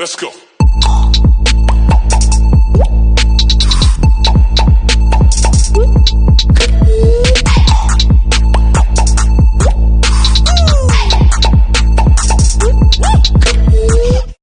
Let's go.